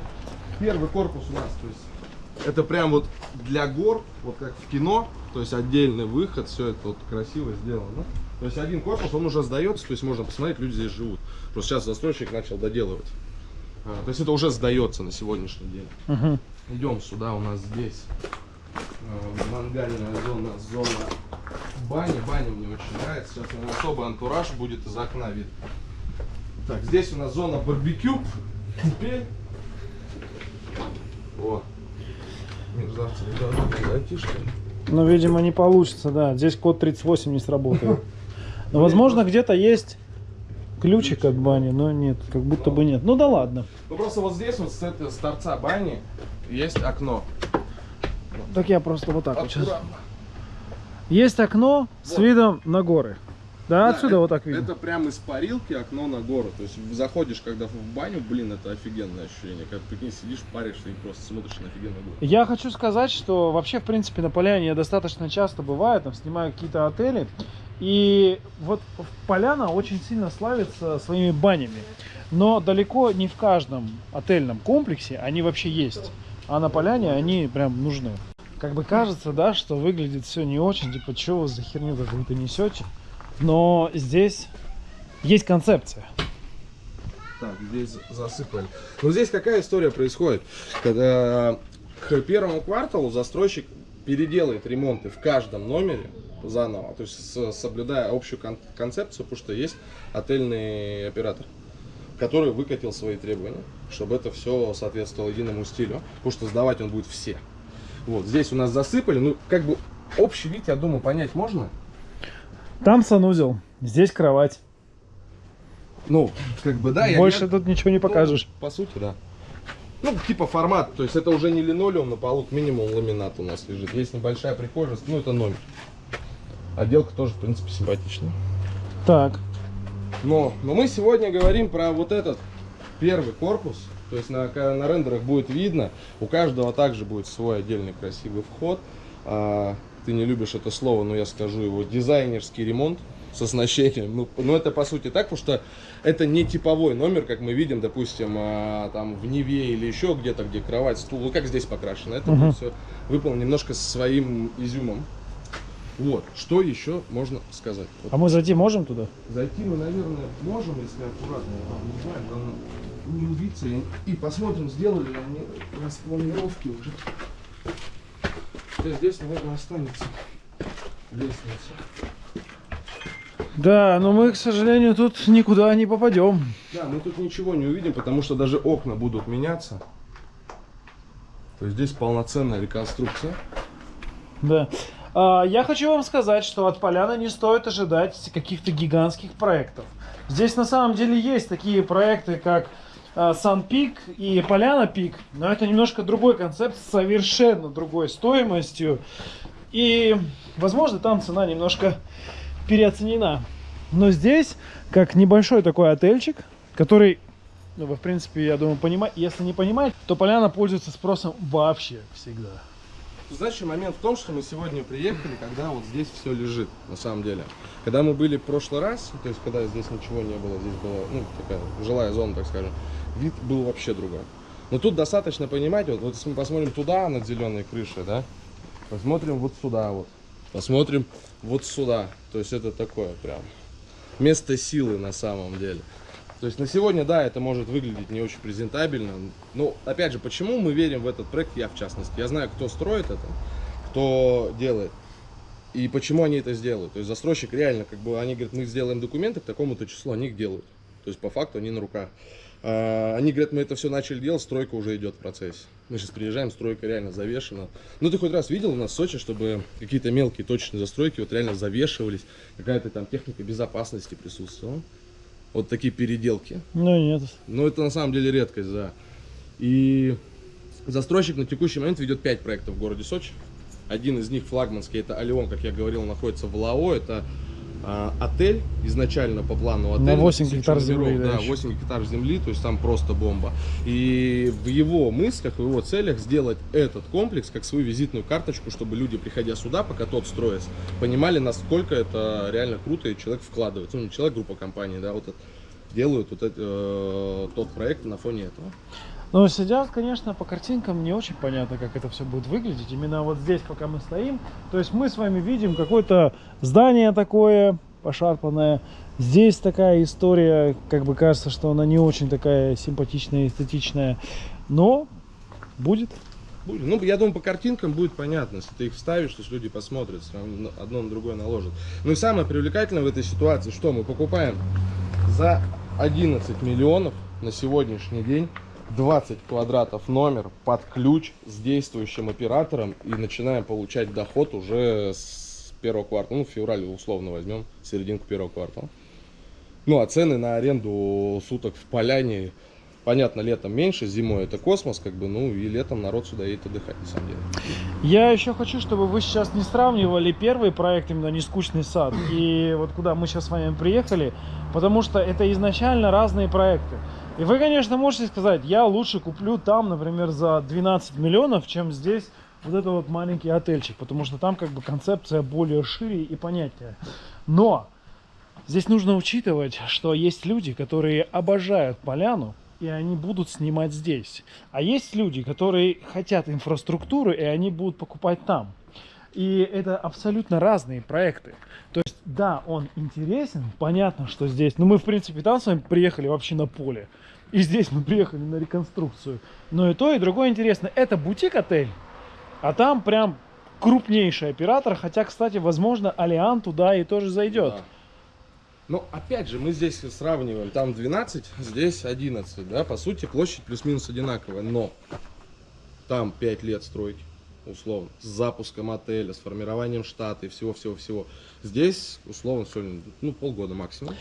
Первый корпус у нас, то есть это прям вот для гор, вот как в кино, то есть отдельный выход, все это вот красиво сделано. То есть один корпус, он уже сдается, то есть можно посмотреть, люди здесь живут. Просто сейчас застройщик начал доделывать. А, то есть это уже сдается на сегодняшний день. Мгм. Идем сюда, у нас здесь мангальная зона, зона бани. Баня мне очень нравится. Сейчас наверное, особый антураж будет из окна видно. Так, здесь у нас зона барбекю. Теперь. О. Мерзавцы, ребята, айтишки. Ну, видимо, не получится, да. Здесь код 38 не сработает. Но, возможно, где-то есть ключик от бани, но нет, как будто бы нет. Ну да ладно. Ну просто вот здесь вот с, этого, с торца бани есть окно. Так я просто вот так вот сейчас. Аккуратно. Есть окно с Вот. видом на горы. Да, Да, отсюда это- вот так видно. Это прям из парилки окно на гору. То есть заходишь, когда в баню, блин, это офигенное ощущение. Когда прикинь, сидишь, паришься и просто смотришь на офигенную гору. Я хочу сказать, что вообще, в принципе, на Поляне я достаточно часто бываю, там снимаю какие-то отели. И вот Поляна очень сильно славится своими банями. Но далеко не в каждом отельном комплексе они вообще есть. А на Поляне они прям нужны. Как бы кажется, да, что выглядит все не очень, типа, что вы за херню какую-то несете. Но здесь есть концепция. Так, здесь засыпали. Ну здесь какая история происходит? Когда к первому кварталу застройщик переделает ремонты в каждом номере заново, то есть соблюдая общую кон- концепцию, потому что есть отельный оператор, который выкатил свои требования, чтобы это все соответствовало единому стилю, потому что сдавать он будет все. Вот здесь у нас засыпали, ну как бы общий вид, я думаю, понять можно. Там санузел, здесь кровать. Ну, как бы да, я Больше не- тут ничего не покажешь. Ну, по сути, да. Ну, типа формат, то есть это уже не линолеум на полу, минимум ламинат у нас лежит. Есть небольшая прихожая, ну это номер. Отделка тоже, в принципе, симпатичная. Так, Но, но мы сегодня говорим про вот этот первый корпус. То есть на, на рендерах будет видно, у каждого также будет свой отдельный красивый вход. А, ты не любишь это слово, но я скажу его дизайнерский ремонт с оснащением. Ну, ну, это по сути так, потому что это не типовой номер, как мы видим, допустим, а, там в Неве или еще где-то, где кровать, стул, ну как здесь покрашено. Это Мгм. все выполнено немножко своим изюмом. Вот, что еще можно сказать? Вот а мы зайти можем туда? Зайти мы, наверное, можем, если аккуратно, не знаю, главное не убиться. И, и посмотрим, сделали ли они распланировки уже. Хотя здесь, наверное, останется лестница. Да, но мы, к сожалению, тут никуда не попадем. Да, мы тут ничего не увидим, потому что даже окна будут меняться. То есть здесь полноценная реконструкция. Да. А, Я хочу вам сказать, что от Поляны не стоит ожидать каких-то гигантских проектов. Здесь на самом деле есть такие проекты, как Сан Пик и Поляна Пик, но это немножко другой концепт совершенно другой стоимостью. И, возможно, там цена немножко переоценена. Но здесь, как небольшой такой отельчик, который, ну, вы, в принципе, я думаю, понимаете, если не понимаете, то Поляна пользуется спросом вообще всегда. Знаешь, момент в том, что мы сегодня приехали, когда вот здесь все лежит, на самом деле. Когда мы были в прошлый раз, то есть когда здесь ничего не было, здесь была, ну, такая жилая зона, так скажем, вид был вообще другой. Но тут достаточно понимать, вот, вот если мы посмотрим туда, над зеленой крышей, да, посмотрим вот сюда вот, посмотрим вот сюда, то есть это такое прям место силы на самом деле. То есть на сегодня, да, это может выглядеть не очень презентабельно. Но, опять же, почему мы верим в этот проект, я в частности. Я знаю, кто строит это, кто делает. И почему они это сделают. То есть застройщик реально, как бы, они говорят, мы сделаем документы к такому-то числу, они их делают. То есть по факту они на руках. А, Они говорят, мы это все начали делать, стройка уже идет в процессе. Мы сейчас приезжаем, стройка реально завешена. Ну ты хоть раз видел у нас в Сочи, чтобы какие-то мелкие точечные застройки вот реально завешивались, какая-то там техника безопасности присутствовала. Вот такие переделки. Ну нет. Но это на самом деле редкость, да. И застройщик на текущий момент ведет 5 проектов в городе Сочи. Один из них флагманский, это Алион, как я говорил, находится в Лао. Это а, отель изначально по плану отеля. На 8 тысячу гектар земли, да, Да, еще. 8 гектар земли, то есть там просто бомба. И в его мыслях, в его целях сделать этот комплекс как свою визитную карточку, чтобы люди, приходя сюда, пока тот строится, понимали, насколько это реально круто и человек вкладывается. Ну, не человек, группа компаний, да, вот это, делают вот это, э, тот проект на фоне этого. Но сейчас, конечно, по картинкам не очень понятно, как это все будет выглядеть. Именно вот здесь, пока мы стоим. То есть мы с вами видим какое-то здание такое пошарпанное. Здесь такая история, как бы кажется, что она не очень такая симпатичная, эстетичная. Но будет. Будет. Ну, я думаю, по картинкам будет понятно, если ты их вставишь, то есть люди посмотрят, одно на другое наложат. Ну и самое привлекательное в этой ситуации, что мы покупаем за 11 миллионов на сегодняшний день. 20 квадратов номер под ключ с действующим оператором и начинаем получать доход уже с первого квартала. Ну, в феврале условно возьмем, серединку первого квартала. Ну, а цены на аренду суток в Поляне, понятно, летом меньше, зимой это космос, как бы, ну, и летом народ сюда едет отдыхать, на самом деле. Я еще хочу, чтобы вы сейчас не сравнивали первый проект, именно «Нескучный сад», и вот куда мы сейчас с вами приехали, потому что это изначально разные проекты. И вы, конечно, можете сказать, я лучше куплю там, например, за 12 миллионов, чем здесь вот это вот маленький отельчик, потому что там как бы концепция более шире и понятнее. Но здесь нужно учитывать, что есть люди, которые обожают поляну, и они будут снимать здесь. А есть люди, которые хотят инфраструктуру, и они будут покупать там. И это абсолютно разные проекты. То есть, да, он интересен, понятно, что здесь. Но мы, в принципе, там с вами приехали вообще на поле. И здесь мы приехали на реконструкцию. Но и то, и другое интересно. Это бутик-отель, а там прям крупнейший оператор. Хотя, кстати, возможно, Алиан туда и тоже зайдет. Да. Но опять же, мы здесь сравниваем, там 12, здесь 11, да, по сути площадь плюс-минус одинаковая, но там 5 лет строить, условно, с запуском отеля, с формированием штата и всего-всего-всего. Здесь, условно, сегодня, ну, полгода максимум.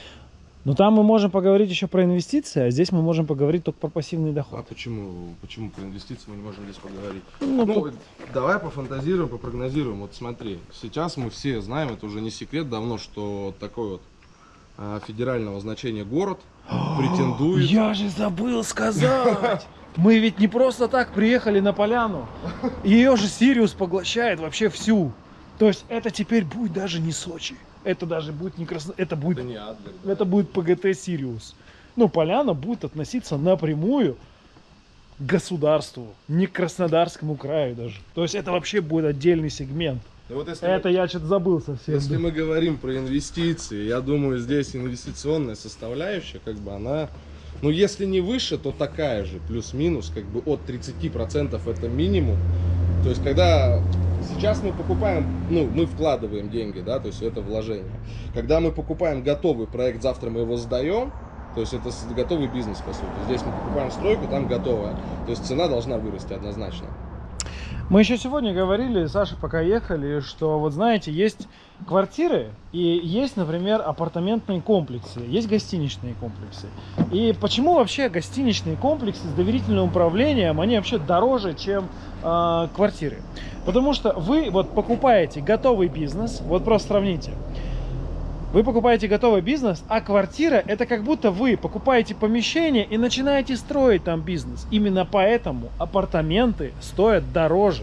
Но там мы можем поговорить еще про инвестиции, а здесь мы можем поговорить только про пассивный А доход. почему, почему про инвестиции мы не можем здесь поговорить? Ну, Ну, по- давай пофантазируем, попрогнозируем. Вот смотри, сейчас мы все знаем, это уже не секрет давно, что такой вот а, федерального значения город претендует. Я же забыл сказать! Мы ведь не просто так приехали на поляну. Ее же Сириус поглощает вообще всю. То есть это теперь будет даже не Сочи. Это даже будет не Красно... Это будет, Да не Адлер, да. это будет ПГТ Сириус. Ну, поляна будет относиться напрямую к государству, не к Краснодарскому краю даже. То есть это вообще будет отдельный сегмент. И вот если, Это я что-то забыл совсем. если мы говорим про инвестиции, я думаю, здесь инвестиционная составляющая, как бы она, ну если не выше, то такая же, плюс-минус, как бы от 30% это минимум. То есть когда сейчас мы покупаем, ну мы вкладываем деньги, да, то есть это вложение. Когда мы покупаем готовый проект, завтра мы его сдаем, то есть это готовый бизнес, по сути. Здесь мы покупаем стройку, там готовая. То есть цена должна вырасти однозначно. Мы еще сегодня говорили, Саша, пока ехали, что вот знаете, есть квартиры и есть, например, апартаментные комплексы, есть гостиничные комплексы. И почему вообще гостиничные комплексы с доверительным управлением, они вообще дороже, чем э, квартиры? Потому что вы вот покупаете готовый бизнес, вот просто сравните. Вы покупаете готовый бизнес, а квартира это как будто вы покупаете помещение и начинаете строить там бизнес. Именно поэтому апартаменты стоят дороже,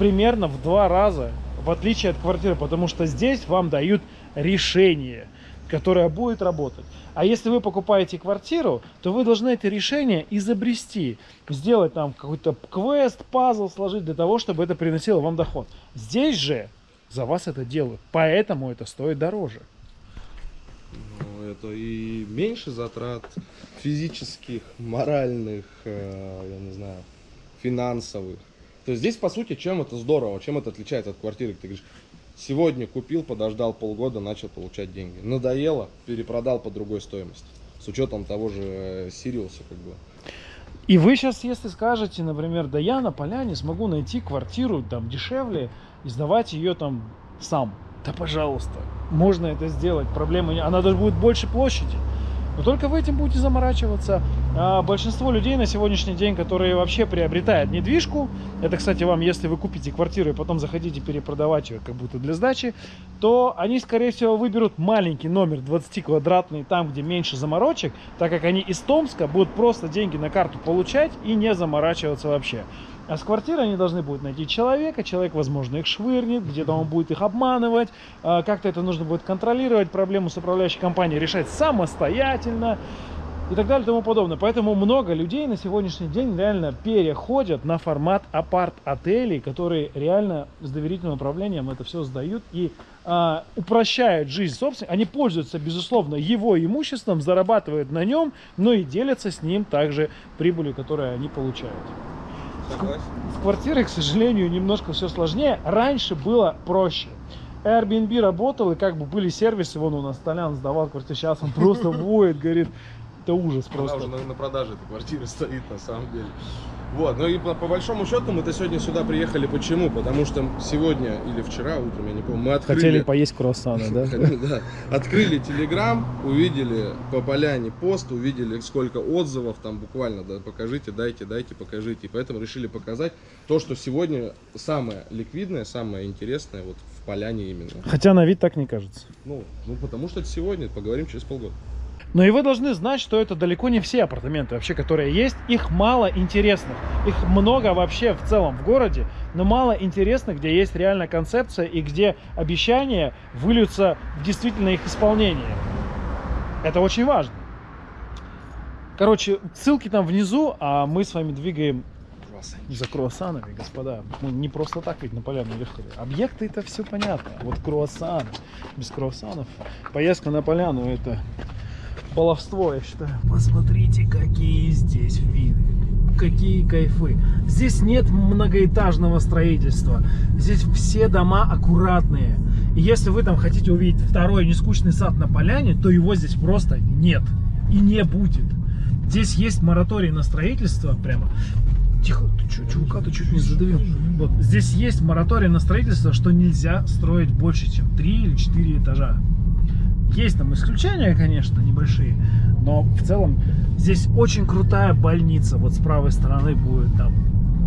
примерно в два раза, в отличие от квартиры, потому что здесь вам дают решение, которое будет работать. А если вы покупаете квартиру, то вы должны это решение изобрести, сделать там какой-то квест, пазл сложить для того, чтобы это приносило вам доход. Здесь же за вас это делают, поэтому это стоит дороже. Ну, это и меньше затрат физических, моральных, э, я не знаю, финансовых. То есть здесь, по сути, чем это здорово, чем это отличается от квартиры? Ты говоришь, сегодня купил, подождал полгода, начал получать деньги. Надоело, перепродал по другой стоимости. С учетом того же э, Сириуса, как бы. И вы сейчас, если скажете, например, да я на поляне смогу найти квартиру там дешевле и сдавать ее там сам. Да пожалуйста, можно это сделать, проблемы. Она даже будет больше площади. Но только вы этим будете заморачиваться. А большинство людей на сегодняшний день, которые вообще приобретают недвижку, это, кстати, вам, если вы купите квартиру и потом захотите перепродавать ее как будто для сдачи, то они, скорее всего, выберут маленький номер 20 квадратный, там, где меньше заморочек, так как они из Томска будут просто деньги на карту получать и не заморачиваться вообще. А с квартиры они должны будут найти человека, человек, возможно, их швырнет, где-то он будет их обманывать, а, как-то это нужно будет контролировать, проблему с управляющей компанией решать самостоятельно и так далее и тому подобное. Поэтому много людей на сегодняшний день реально переходят на формат апарт-отелей, которые реально с доверительным управлением это все сдают и а, упрощают жизнь собственника. Они пользуются, безусловно, его имуществом, зарабатывают на нем, но и делятся с ним также прибылью, которую они получают. С квартирой, к сожалению, немножко все сложнее. Раньше было проще. Airbnb работал, и как бы были сервисы, вон у нас Толян сдавал квартиру, сейчас он просто воет, говорит. это ужас Она просто. уже на, на продаже эта квартира стоит на самом деле. Вот, ну и по, по большому счету мы-то сегодня сюда приехали почему? Потому что сегодня или вчера утром, я не помню, мы открыли... Хотели поесть круассаны, да? Да. Открыли Телеграм, увидели по поляне пост, увидели сколько отзывов, там буквально, да, покажите, дайте, дайте, покажите. И поэтому решили показать то, что сегодня самое ликвидное, самое интересное вот в поляне именно. Хотя на вид так не кажется. Ну, ну потому что это сегодня, поговорим через полгода. Но и вы должны знать, что это далеко не все апартаменты вообще, которые есть. Их мало интересных. Их много вообще в целом в городе, но мало интересных, где есть реальная концепция и где обещания выльются в действительно их исполнение. Это очень важно. Короче, ссылки там внизу, а мы с вами двигаем за круассанами, господа. Мы не просто так ведь на поляну ехали. Объекты это все понятно. Вот круассаны. Без круассанов поездка на поляну это баловство, я считаю. Посмотрите, какие здесь виды. Какие кайфы. Здесь нет многоэтажного строительства. Здесь все дома аккуратные. И если вы там хотите увидеть второй нескучный сад на поляне, то его здесь просто нет. И не будет. Здесь есть мораторий на строительство прямо. Тихо, ты чё, чувака ты чуть не задавил. Вот, здесь есть мораторий на строительство, что нельзя строить больше, чем 3 или 4 этажа. Есть там исключения, конечно, небольшие, но в целом здесь очень крутая больница. Вот с правой стороны будет там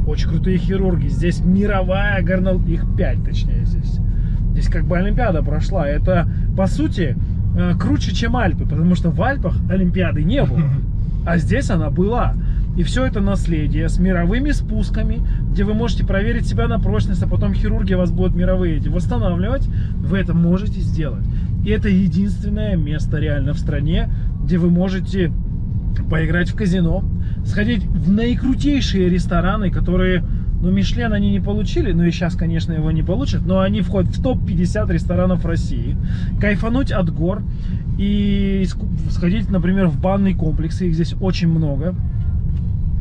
очень крутые хирурги. Здесь мировая горнол... Их 5, точнее, здесь. Здесь как бы Олимпиада прошла. Это, по сути, э, круче, чем Альпы, потому что в Альпах Олимпиады не было. А здесь она была. И все это наследие с мировыми спусками, где вы можете проверить себя на прочность, а потом хирурги вас будут мировые эти восстанавливать. Вы это можете сделать. И это единственное место реально в стране, где вы можете поиграть в казино, сходить в наикрутейшие рестораны, которые, ну, Мишлен они не получили, ну и сейчас, конечно, его не получат, но они входят в топ-50 ресторанов России. Кайфануть от гор и сходить, например, в банный комплекс, их здесь очень много.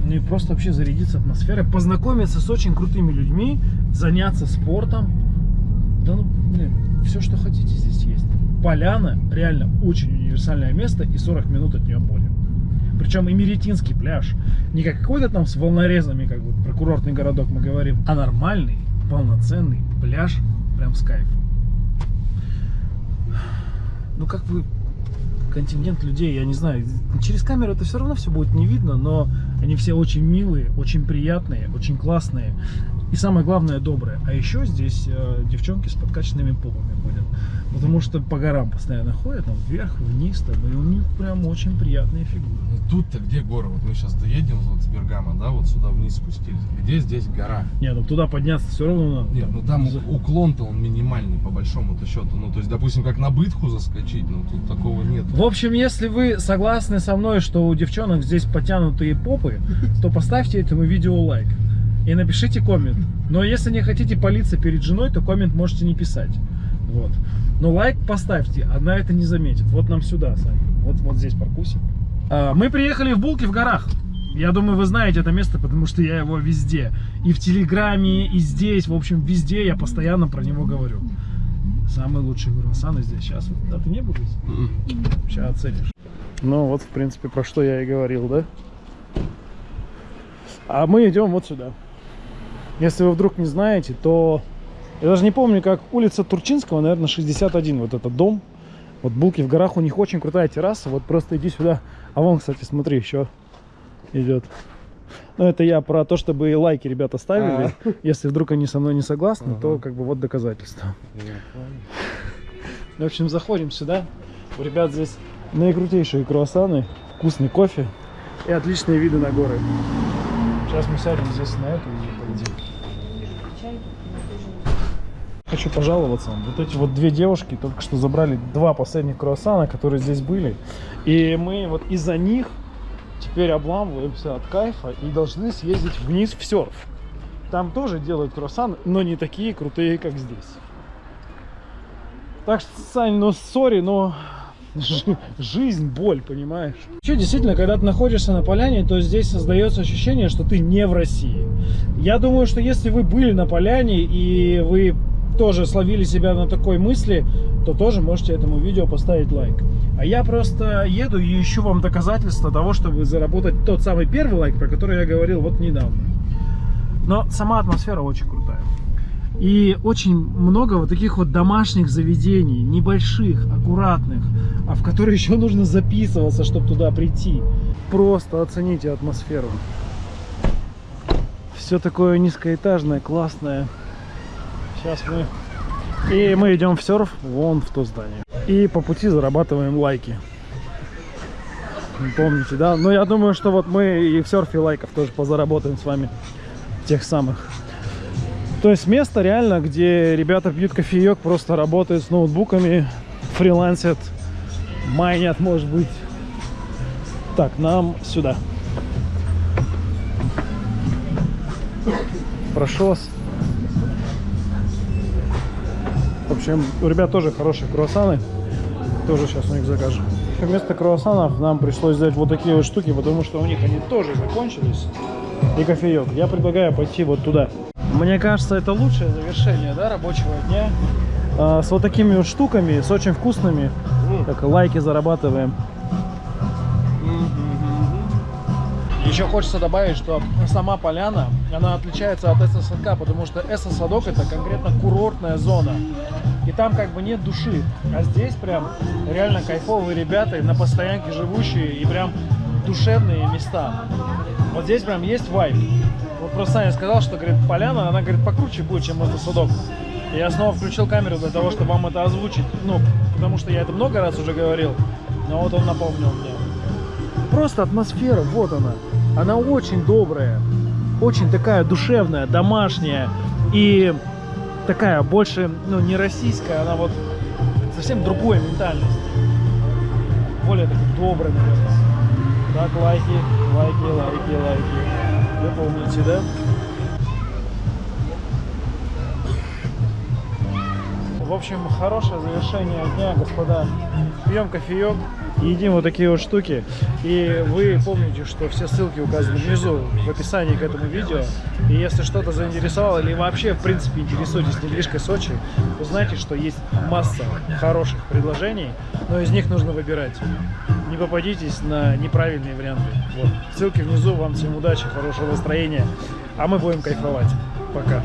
Ну и просто вообще зарядиться атмосферой, познакомиться с очень крутыми людьми, заняться спортом. Да ну, блин, все, что хотите здесь. Поляна реально очень универсальное место и 40 минут от нее море. Причем и Меретинский пляж. Не как какой-то там с волнорезами, как бы про курортный городок мы говорим, а нормальный, полноценный пляж прям с кайфом. Ну как бы контингент людей, я не знаю, через камеру это все равно все будет не видно, но они все очень милые, очень приятные, очень классные и самое главное добрые. А еще здесь э, девчонки с подкачанными попами ходят, потому что по горам постоянно ходят, там вверх, вниз, там, и у них прям очень приятные фигуры. Ну, Тут-то где горы? Вот мы сейчас доедем вот с Бергама, да, вот сюда вниз спустились. Где здесь гора? Не, ну туда подняться все равно надо. Нет, ну там уклон-то он минимальный по большому-то счету. Ну, то есть, допустим, как на бытху заскочить, ну тут такого нет. В общем, если вы согласны со мной, что у девчонок здесь потянутые попы, то поставьте этому видео лайк и напишите коммент. Но если не хотите палиться перед женой, то коммент можете не писать. Вот. Но лайк поставьте, она это не заметит. Вот нам сюда, Саня. Вот, вот здесь паркуйся. А, Мы приехали в Булки в горах. Я думаю, вы знаете это место, потому что я его везде. И в Телеграме, и здесь, в общем, везде я постоянно про него говорю. Самые лучшие круассаны здесь. Сейчас, вот, да, ты не был здесь? Сейчас оценишь. Ну вот, в принципе, про что я и говорил, да? А мы идем вот сюда. Если вы вдруг не знаете, то... Я даже не помню, как улица Турчинского, наверное, 61, вот этот дом. Вот Булки в горах, у них очень крутая терраса. Вот просто иди сюда. А вон, кстати, смотри, еще идет. Ну, это я про то, чтобы и лайки ребята ставили. Если вдруг они со мной не согласны, то Ага. как бы вот доказательство. В общем, заходим сюда. У ребят здесь наикрутейшие круассаны, вкусный кофе и отличные виды на горы. Сейчас мы сядем здесь на эту и полетим. Хочу пожаловаться. Вот эти вот две девушки только что забрали два последних круассана, которые здесь были. И мы вот из-за них теперь обламываемся от кайфа и должны съездить вниз в серф. Там тоже делают круассаны, но не такие крутые, как здесь. Так что, Сань, ну сори, но жи- жизнь, боль, понимаешь? Что, действительно, когда ты находишься на поляне, то здесь создается ощущение, что ты не в России. Я думаю, что если вы были на поляне и вы тоже словили себя на такой мысли, то тоже можете этому видео поставить лайк. А я просто еду и ищу вам доказательства того, чтобы заработать тот самый первый лайк, про который я говорил вот недавно. Но сама атмосфера очень крутая. И очень много вот таких вот домашних заведений, небольших, аккуратных, а в которые еще нужно записываться, чтобы туда прийти. Просто оцените атмосферу. Все такое низкоэтажное, классное. Сейчас мы... И мы идем в серф вон в то здание. И по пути зарабатываем лайки. Помните, да? Но я думаю, что вот мы и в серфе лайков тоже позаработаем с вами. Тех самых. То есть место реально, где ребята пьют кофеек, просто работают с ноутбуками, фрилансят, майнят, может быть. Так, нам сюда. Прошу вас. Общем, у ребят тоже хорошие круассаны. Тоже сейчас у них закажем. Вместо круассанов нам пришлось взять вот такие вот штуки, потому что у них они тоже закончились. И кофеек. Я предлагаю пойти вот туда. Мне кажется, это лучшее завершение да, рабочего дня. А, с вот такими вот штуками, с очень вкусными. Как лайки зарабатываем. Еще хочется добавить, что сама поляна, она отличается от эсо-садка, потому что эсо-садок это конкретно курортная зона. И там как бы нет души. А здесь прям реально кайфовые ребята, на постоянке живущие и прям душевные места. Вот здесь прям есть вайб. Вот просто Саня сказал, что, говорит, поляна, она, говорит, покруче будет, чем этот судок. Я снова включил камеру для того, чтобы вам это озвучить. Ну, потому что я это много раз уже говорил. Но вот он напомнил мне. Просто атмосфера, вот она. Она очень добрая, очень такая душевная, домашняя и такая больше, ну, не российская, она вот совсем другой ментальность. Более такой добрый, наверное. Так, лайки, лайки, лайки, лайки. Вы помните, да? В общем, хорошее завершение дня, господа. Пьем кофеек, едим вот такие вот штуки. И вы помните, что все ссылки указаны внизу в описании к этому видео. И если что-то заинтересовало или вообще, в принципе, интересуетесь недвижкой Сочи, то знайте, что есть масса хороших предложений, но из них нужно выбирать. Не попадитесь на неправильные варианты. Вот. Ссылки внизу. Вам всем удачи, хорошего настроения. А мы будем кайфовать. Пока.